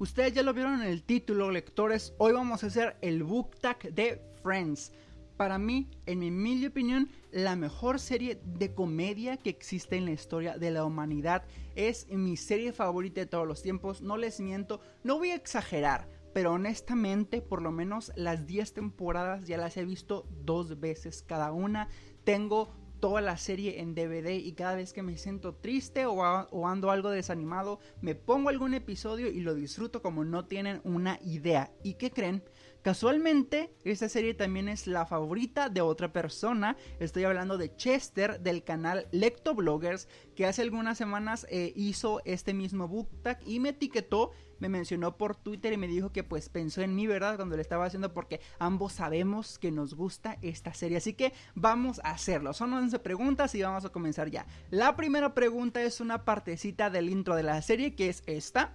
Ustedes ya lo vieron en el título, lectores. Hoy vamos a hacer el book tag de Friends. Para mí, en mi humilde opinión, la mejor serie de comedia que existe en la historia de la humanidad. Es mi serie favorita de todos los tiempos. No les miento, no voy a exagerar. Pero honestamente, por lo menos las 10 temporadas ya las he visto dos veces cada una. Tengo toda la serie en DVD y cada vez que me siento triste o, ando algo desanimado, me pongo algún episodio y lo disfruto como no tienen una idea. ¿Y qué creen? Casualmente, esta serie también es la favorita de otra persona. Estoy hablando de Chester del canal Lectobloggers, que hace algunas semanas eh, hizo este mismo book tag y me etiquetó me mencionó por Twitter y me dijo que pues pensó en mí, ¿verdad? Cuando le estaba haciendo porque ambos sabemos que nos gusta esta serie. Así que vamos a hacerlo. Son 11 preguntas y vamos a comenzar ya. La primera pregunta es una partecita del intro de la serie que es esta.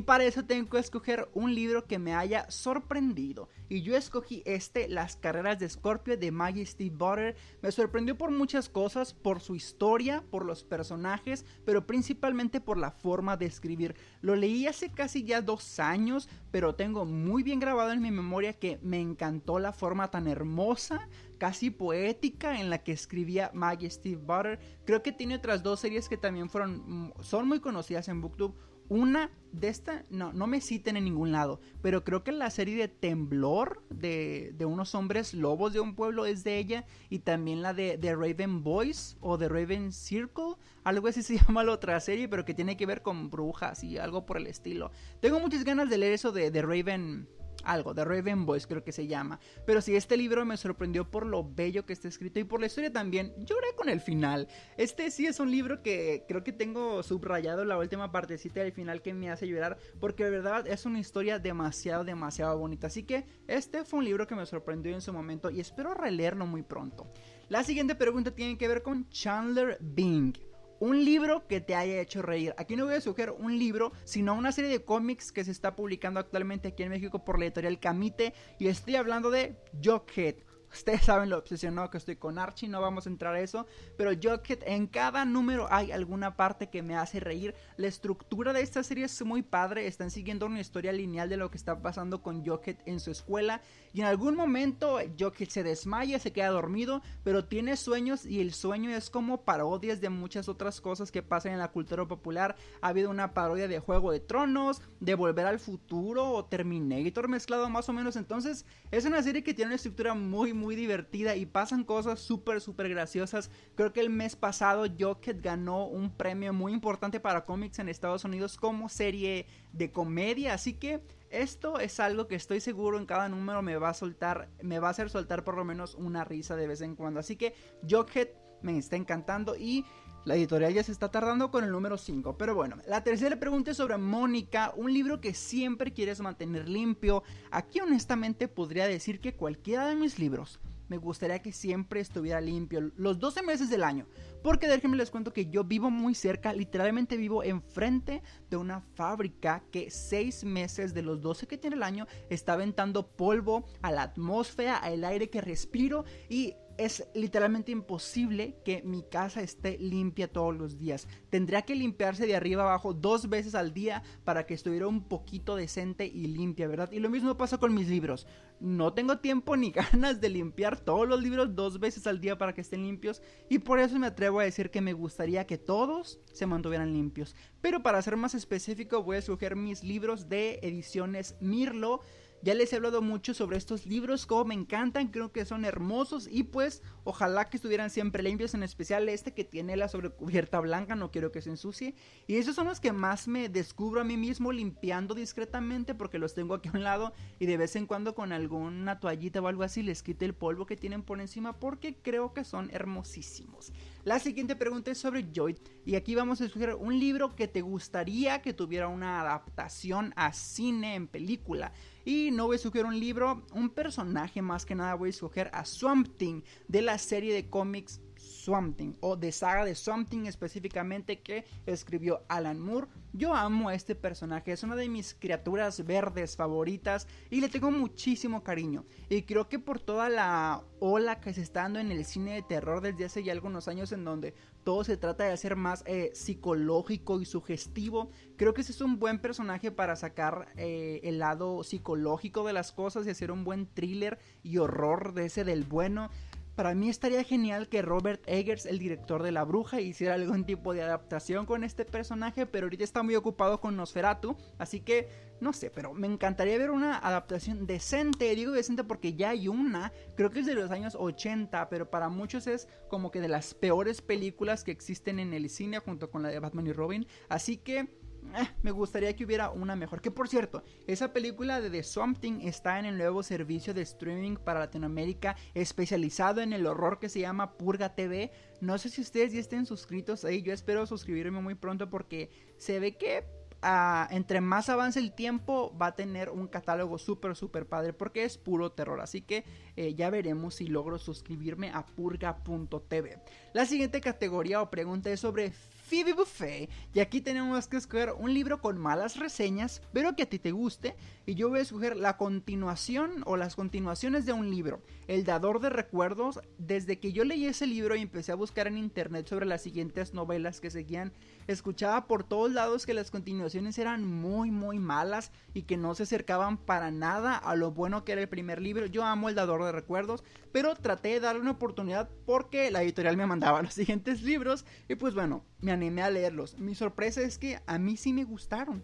Y para eso tengo que escoger un libro que me haya sorprendido. Y yo escogí este, Las carreras de Scorpio de Maggie Steve Butter. Me sorprendió por muchas cosas, por su historia, por los personajes, pero principalmente por la forma de escribir. Lo leí hace casi ya dos años, pero tengo muy bien grabado en mi memoria que me encantó la forma tan hermosa, casi poética en la que escribía Maggie Steve Butter. Creo que tiene otras dos series que también fueron, son muy conocidas en BookTube. Una de esta, no, no me citen en ningún lado, pero creo que la serie de Temblor, de, de unos hombres lobos de un pueblo, es de ella. Y también la de, de Raven Boys o de Raven Circle, algo así se llama la otra serie, pero que tiene que ver con brujas y algo por el estilo. Tengo muchas ganas de leer eso de, de Raven algo, de Raven Boys creo que se llama. Pero sí, este libro me sorprendió por lo bello que está escrito y por la historia también. Lloré con el final. Este sí es un libro que creo que tengo subrayado la última partecita del final que me hace llorar porque de verdad es una historia demasiado, demasiado bonita. Así que este fue un libro que me sorprendió en su momento y espero releerlo muy pronto. La siguiente pregunta tiene que ver con Chandler Bing un libro que te haya hecho reír. Aquí no voy a sugerir un libro, sino una serie de cómics que se está publicando actualmente aquí en México por la editorial Camite. Y estoy hablando de Jughead. Ustedes saben lo obsesionado que estoy con Archie, no vamos a entrar a eso. Pero Jughead, en cada número hay alguna parte que me hace reír. La estructura de esta serie es muy padre. Están siguiendo una historia lineal de lo que está pasando con Jughead en su escuela. Y en algún momento Jughead se desmaya, se queda dormido, pero tiene sueños y el sueño es como parodias de muchas otras cosas que pasan en la cultura popular. Ha habido una parodia de Juego de Tronos, de Volver al Futuro o Terminator mezclado más o menos. Entonces es una serie que tiene una estructura muy muy divertida y pasan cosas súper súper graciosas. Creo que el mes pasado Jughead ganó un premio muy importante para cómics en Estados Unidos como serie de comedia. Así que esto es algo que estoy seguro en cada número me va a soltar, me va a hacer soltar por lo menos una risa de vez en cuando. Así que Jughead me está encantando y la editorial ya se está tardando con el número 5. Pero bueno, la tercera pregunta es sobre Mónica, un libro que siempre quieres mantener limpio. Aquí honestamente podría decir que cualquiera de mis libros me gustaría que siempre estuviera limpio los 12 meses del año. Porque déjenme les cuento que yo vivo muy cerca, literalmente vivo enfrente de una fábrica que 6 meses de los 12 que tiene el año está aventando polvo a la atmósfera, al aire que respiro y es literalmente imposible que mi casa esté limpia todos los días. Tendría que limpiarse de arriba abajo dos veces al día para que estuviera un poquito decente y limpia, ¿verdad? Y lo mismo pasa con mis libros. No tengo tiempo ni ganas de limpiar todos los libros dos veces al día para que estén limpios y por eso me atrevo a decir que me gustaría que todos se mantuvieran limpios. Pero para ser más específico voy a escoger mis libros de ediciones Mirlo ya les he hablado mucho sobre estos libros, como me encantan, creo que son hermosos y pues ojalá que estuvieran siempre limpios, en especial este que tiene la sobrecubierta blanca, no quiero que se ensucie. Y esos son los que más me descubro a mí mismo limpiando discretamente porque los tengo aquí a un lado y de vez en cuando con alguna toallita o algo así les quite el polvo que tienen por encima porque creo que son hermosísimos. La siguiente pregunta es sobre Joy y aquí vamos a escoger un libro que te gustaría que tuviera una adaptación a cine en película. Y no voy a escoger un libro, un personaje más que nada voy a escoger a Swamp Thing de la serie de cómics Something o de saga de Something específicamente que escribió Alan Moore. Yo amo a este personaje, es una de mis criaturas verdes favoritas y le tengo muchísimo cariño. Y creo que por toda la ola que se está dando en el cine de terror desde hace ya algunos años en donde todo se trata de hacer más eh, psicológico y sugestivo, creo que ese es un buen personaje para sacar eh, el lado psicológico de las cosas y hacer un buen thriller y horror de ese del bueno. Para mí estaría genial que Robert Eggers, el director de La Bruja, hiciera algún tipo de adaptación con este personaje, pero ahorita está muy ocupado con Nosferatu, así que no sé, pero me encantaría ver una adaptación decente, digo decente porque ya hay una, creo que es de los años 80, pero para muchos es como que de las peores películas que existen en el cine junto con la de Batman y Robin, así que eh, me gustaría que hubiera una mejor. Que por cierto, esa película de The Something está en el nuevo servicio de streaming para Latinoamérica especializado en el horror que se llama Purga TV. No sé si ustedes ya estén suscritos ahí. Yo espero suscribirme muy pronto porque se ve que ah, entre más avance el tiempo va a tener un catálogo súper, súper padre porque es puro terror. Así que eh, ya veremos si logro suscribirme a purga.tv. La siguiente categoría o pregunta es sobre Phoebe Buffet. Y aquí tenemos que escoger un libro con malas reseñas, pero que a ti te guste. Y yo voy a escoger la continuación o las continuaciones de un libro. El Dador de Recuerdos. Desde que yo leí ese libro y empecé a buscar en internet sobre las siguientes novelas que seguían, escuchaba por todos lados que las continuaciones eran muy, muy malas y que no se acercaban para nada a lo bueno que era el primer libro. Yo amo El Dador de Recuerdos, pero traté de darle una oportunidad porque la editorial me mandaba los siguientes libros. Y pues bueno, me animé a leerlos. Mi sorpresa es que a mí sí me gustaron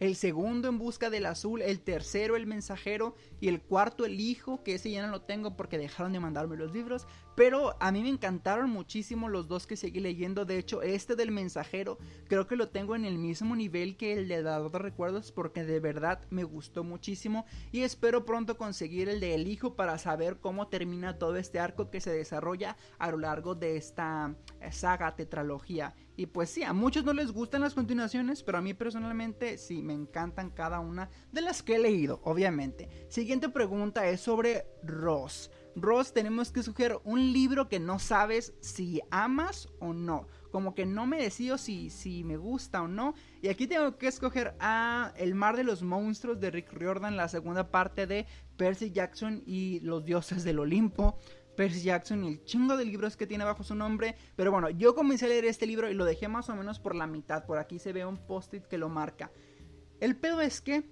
el segundo en busca del azul, el tercero el mensajero y el cuarto el hijo, que ese ya no lo tengo porque dejaron de mandarme los libros, pero a mí me encantaron muchísimo los dos que seguí leyendo, de hecho este del mensajero creo que lo tengo en el mismo nivel que el de Dador de Recuerdos porque de verdad me gustó muchísimo y espero pronto conseguir el de el hijo para saber cómo termina todo este arco que se desarrolla a lo largo de esta saga tetralogía. Y pues sí, a muchos no les gustan las continuaciones, pero a mí personalmente sí, me encantan cada una de las que he leído, obviamente. Siguiente pregunta es sobre Ross. Ross, tenemos que sugerir un libro que no sabes si amas o no. Como que no me decido si, si me gusta o no. Y aquí tengo que escoger a El mar de los monstruos de Rick Riordan, la segunda parte de Percy Jackson y los dioses del Olimpo. Percy Jackson y el chingo de libros que tiene bajo su nombre. Pero bueno, yo comencé a leer este libro y lo dejé más o menos por la mitad. Por aquí se ve un post-it que lo marca. El pedo es que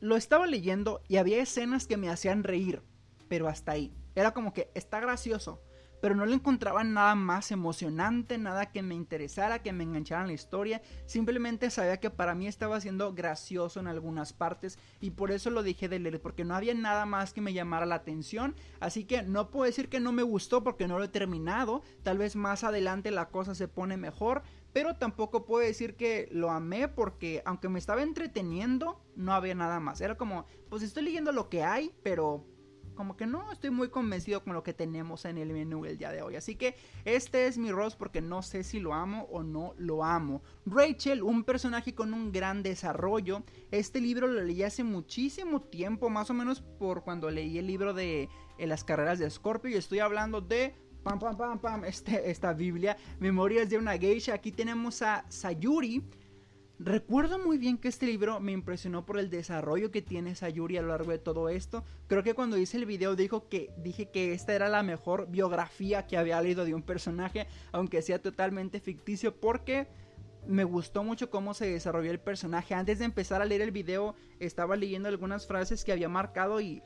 lo estaba leyendo y había escenas que me hacían reír. Pero hasta ahí. Era como que está gracioso pero no le encontraba nada más emocionante, nada que me interesara, que me enganchara en la historia. Simplemente sabía que para mí estaba siendo gracioso en algunas partes y por eso lo dejé de leer, porque no había nada más que me llamara la atención. Así que no puedo decir que no me gustó porque no lo he terminado. Tal vez más adelante la cosa se pone mejor. Pero tampoco puedo decir que lo amé porque aunque me estaba entreteniendo, no había nada más. Era como, pues estoy leyendo lo que hay, pero como que no estoy muy convencido con lo que tenemos en el menú el día de hoy. Así que este es mi Ross porque no sé si lo amo o no lo amo. Rachel, un personaje con un gran desarrollo. Este libro lo leí hace muchísimo tiempo, más o menos por cuando leí el libro de eh, las carreras de Scorpio. Y estoy hablando de pam, pam, pam, pam, este, esta Biblia, Memorias de una Geisha. Aquí tenemos a Sayuri, Recuerdo muy bien que este libro me impresionó por el desarrollo que tiene Sayuri a lo largo de todo esto. Creo que cuando hice el video dijo que, dije que esta era la mejor biografía que había leído de un personaje, aunque sea totalmente ficticio, porque me gustó mucho cómo se desarrolló el personaje. Antes de empezar a leer el video estaba leyendo algunas frases que había marcado y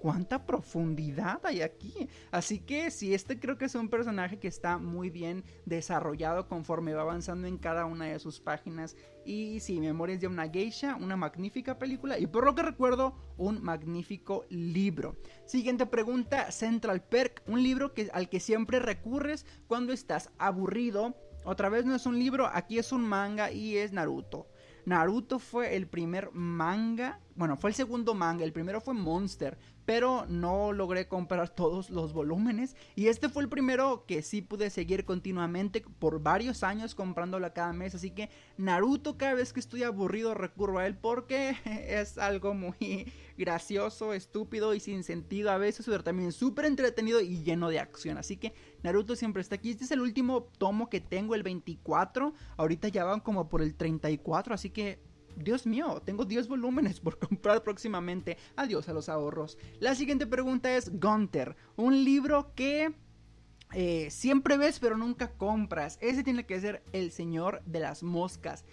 cuánta profundidad hay aquí. Así que sí, este creo que es un personaje que está muy bien desarrollado conforme va avanzando en cada una de sus páginas. Y sí, Memorias de una Geisha, una magnífica película y por lo que recuerdo, un magnífico libro. Siguiente pregunta, Central Perk, un libro que, al que siempre recurres cuando estás aburrido. Otra vez no es un libro, aquí es un manga y es Naruto. Naruto fue el primer manga, bueno, fue el segundo manga, el primero fue Monster, pero no logré comprar todos los volúmenes y este fue el primero que sí pude seguir continuamente por varios años comprándolo cada mes, así que Naruto cada vez que estoy aburrido recurro a él porque es algo muy gracioso, estúpido y sin sentido a veces, pero también súper entretenido y lleno de acción. Así que Naruto siempre está aquí. Este es el último tomo que tengo, el 24. Ahorita ya van como por el 34, así que Dios mío, tengo 10 volúmenes por comprar próximamente. Adiós a los ahorros. La siguiente pregunta es Gunter, un libro que eh, siempre ves pero nunca compras. Ese tiene que ser El Señor de las Moscas.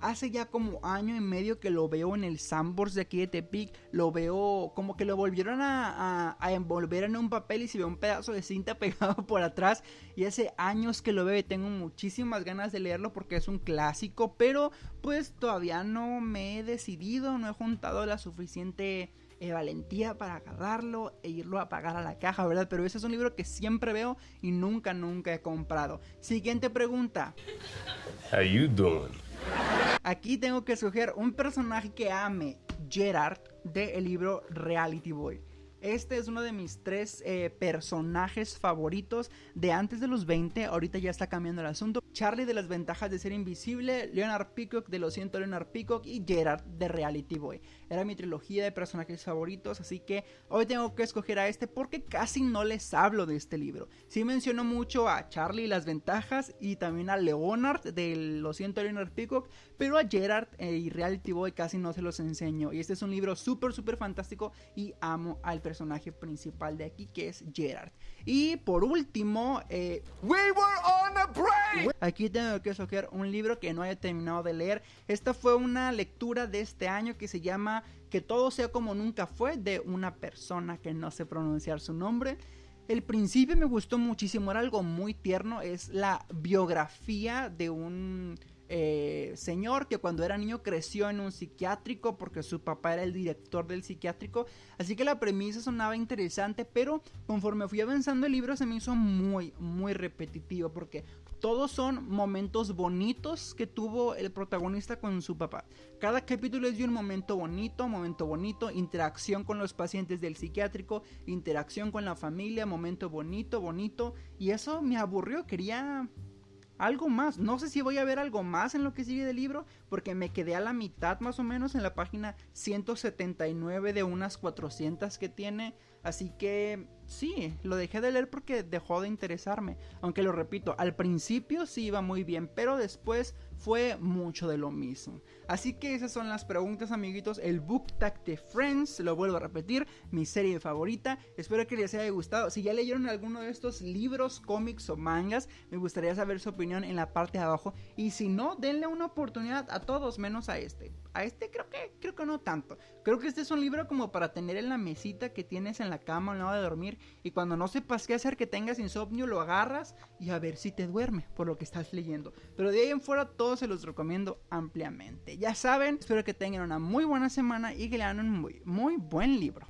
Hace ya como año y medio que lo veo en el Sambors de aquí de Tepic. Lo veo como que lo volvieron a, envolver en un papel y se ve un pedazo de cinta pegado por atrás. Y hace años que lo veo y tengo muchísimas ganas de leerlo porque es un clásico. Pero pues todavía no me he decidido, no he juntado la suficiente eh, valentía para agarrarlo e irlo a pagar a la caja, ¿verdad? Pero ese es un libro que siempre veo y nunca, nunca he comprado. Siguiente pregunta. How you doing? Aquí tengo que escoger un personaje que ame, Gerard, del libro Reality Boy. Este es uno de mis tres eh, personajes favoritos de antes de los 20. Ahorita ya está cambiando el asunto. Charlie de las ventajas de ser invisible, Leonard Peacock de Lo siento Leonard Peacock y Gerard de Reality Boy. Era mi trilogía de personajes favoritos, así que hoy tengo que escoger a este porque casi no les hablo de este libro. Sí menciono mucho a Charlie y las ventajas y también a Leonard de Lo siento Leonard Peacock, pero a Gerard eh, y Reality Boy casi no se los enseño. Y este es un libro súper, súper fantástico y amo al personaje personaje principal de aquí, que es Gerard. Y por último, eh, Aquí tengo que escoger un libro que no haya terminado de leer. Esta fue una lectura de este año que se llama Que todo sea como nunca fue, de una persona que no sé pronunciar su nombre. El principio me gustó muchísimo, era algo muy tierno, es la biografía de un eh, señor que cuando era niño creció en un psiquiátrico porque su papá era el director del psiquiátrico. Así que la premisa sonaba interesante, pero conforme fui avanzando el libro se me hizo muy, muy repetitivo porque todos son momentos bonitos que tuvo el protagonista con su papá. Cada capítulo es de un momento bonito, momento bonito, interacción con los pacientes del psiquiátrico, interacción con la familia, momento bonito, bonito. Y eso me aburrió, quería algo más. No sé si voy a ver algo más en lo que sigue del libro, porque me quedé a la mitad más o menos en la página 179 de unas 400 que tiene. Así que sí, lo dejé de leer porque dejó de interesarme. Aunque lo repito, al principio sí iba muy bien, pero después fue mucho de lo mismo. Así que esas son las preguntas, amiguitos. El Book Tag de Friends, lo vuelvo a repetir, mi serie favorita. Espero que les haya gustado. Si ya leyeron alguno de estos libros, cómics o mangas, me gustaría saber su opinión en la parte de abajo. Y si no, denle una oportunidad a todos, menos a este. A este creo que, creo que no tanto. Creo que este es un libro como para tener en la mesita que tienes en la cama al lado de dormir. Y cuando no sepas qué hacer, que tengas insomnio, lo agarras y a ver si te duerme por lo que estás leyendo. Pero de ahí en fuera, todos se los recomiendo ampliamente. Ya saben, espero que tengan una muy buena semana y que lean un muy, muy buen libro.